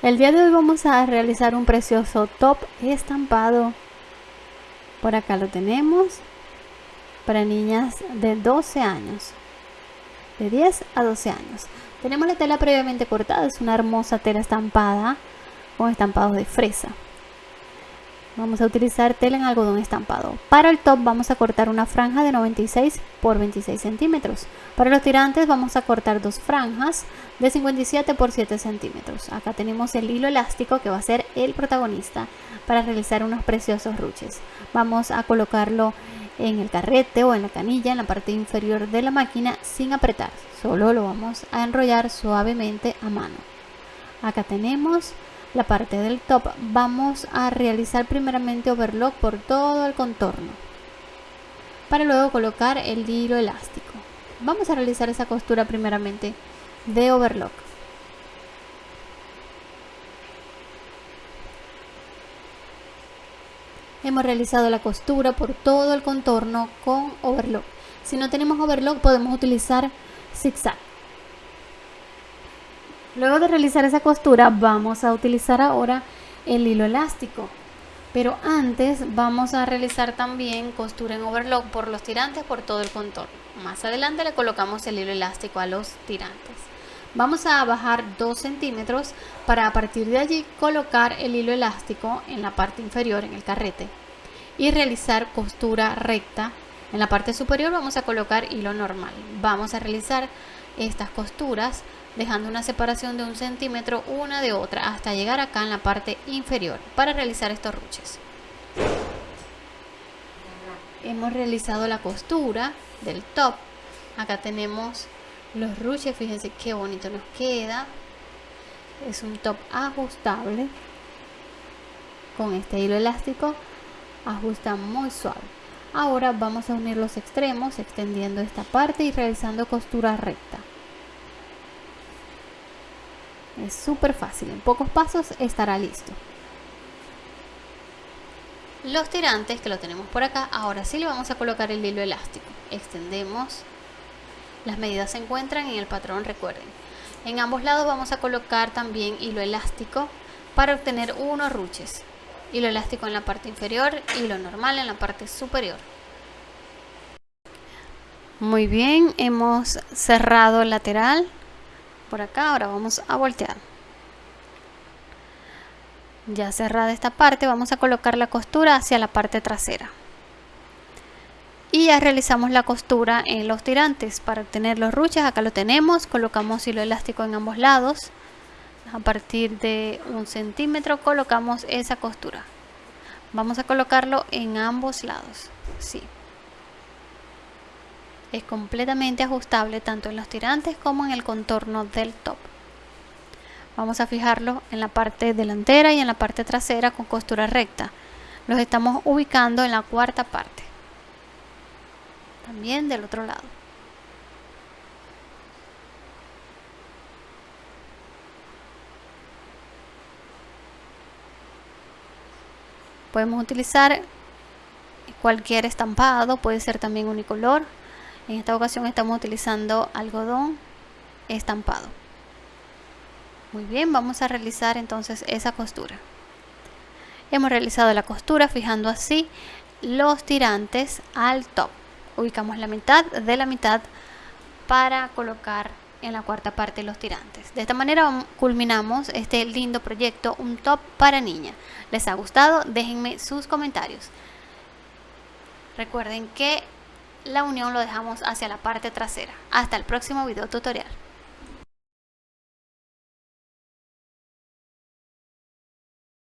El día de hoy vamos a realizar un precioso top estampado. Por acá lo tenemos para niñas de 12 años. De 10 a 12 años. Tenemos la tela previamente cortada, es una hermosa tela estampada con estampados de fresa. Vamos a utilizar tela en algodón estampado. Para el top vamos a cortar una franja de 96 por 26 centímetros. Para los tirantes vamos a cortar dos franjas de 57 por 7 centímetros. Acá tenemos el hilo elástico que va a ser el protagonista para realizar unos preciosos ruches. Vamos a colocarlo en el carrete o en la canilla en la parte inferior de la máquina sin apretar. Solo lo vamos a enrollar suavemente a mano. Acá tenemos la parte del top. Vamos a realizar primeramente overlock por todo el contorno para luego colocar el hilo elástico. Vamos a realizar esa costura primeramente de overlock. Hemos realizado la costura por todo el contorno con overlock. Si no tenemos overlock podemos utilizar zigzag Luego de realizar esa costura vamos a utilizar ahora el hilo elástico. Pero antes vamos a realizar también costura en overlock por los tirantes por todo el contorno. Más adelante le colocamos el hilo elástico a los tirantes. Vamos a bajar 2 centímetros para a partir de allí colocar el hilo elástico en la parte inferior, en el carrete. Y realizar costura recta. En la parte superior vamos a colocar hilo normal. Vamos a realizar estas costuras dejando una separación de un centímetro una de otra hasta llegar acá en la parte inferior para realizar estos ruches. Hemos realizado la costura del top. Acá tenemos los ruches, fíjense qué bonito nos queda. Es un top ajustable. Con este hilo elástico ajusta muy suave. Ahora vamos a unir los extremos extendiendo esta parte y realizando costura recta. Es súper fácil, en pocos pasos estará listo. Los tirantes que lo tenemos por acá, ahora sí le vamos a colocar el hilo elástico. Extendemos. Las medidas se encuentran en el patrón, recuerden. En ambos lados vamos a colocar también hilo elástico para obtener unos ruches. Hilo elástico en la parte inferior, hilo normal en la parte superior. Muy bien, hemos cerrado el lateral por acá ahora vamos a voltear. Ya cerrada esta parte vamos a colocar la costura hacia la parte trasera. Y ya realizamos la costura en los tirantes. Para obtener los ruches acá lo tenemos. Colocamos hilo elástico en ambos lados. A partir de un centímetro colocamos esa costura. Vamos a colocarlo en ambos lados. Sí es completamente ajustable tanto en los tirantes como en el contorno del top. Vamos a fijarlo en la parte delantera y en la parte trasera con costura recta. Los estamos ubicando en la cuarta parte. También del otro lado. Podemos utilizar cualquier estampado, puede ser también unicolor en esta ocasión estamos utilizando algodón estampado. Muy bien, vamos a realizar entonces esa costura. Hemos realizado la costura fijando así los tirantes al top. Ubicamos la mitad de la mitad para colocar en la cuarta parte los tirantes. De esta manera culminamos este lindo proyecto, un top para niña. ¿Les ha gustado? Déjenme sus comentarios. Recuerden que la unión lo dejamos hacia la parte trasera. Hasta el próximo video tutorial.